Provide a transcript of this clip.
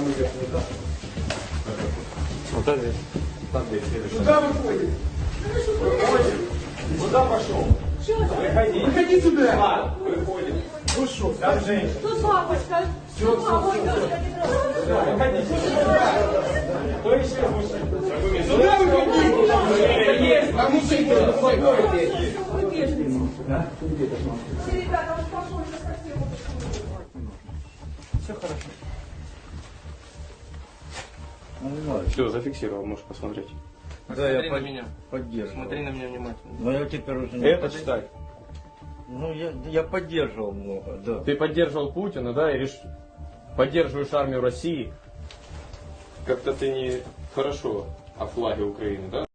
Самый верхний, да? Вот это. Там где следующий. Куда выходит? Выходит. Куда пошел? Выходи. Выходи сюда. Ладно, выходит. Ну что, там женщина. Тут папочка. Все, все, все. Выходи. Кто еще мужчина? Сюда выходи. Есть. А мужчина, совсем. Все хорошо. Все, зафиксировал, можешь посмотреть. Да, я Смотри на под- меня. поддерживал. Смотри на меня внимательно. Но я теперь уже не Это читай. Ну, я, я поддерживал много, да. Ты поддерживал Путина, да, и реш... поддерживаешь армию России. Как-то ты не хорошо о флаге Украины, да?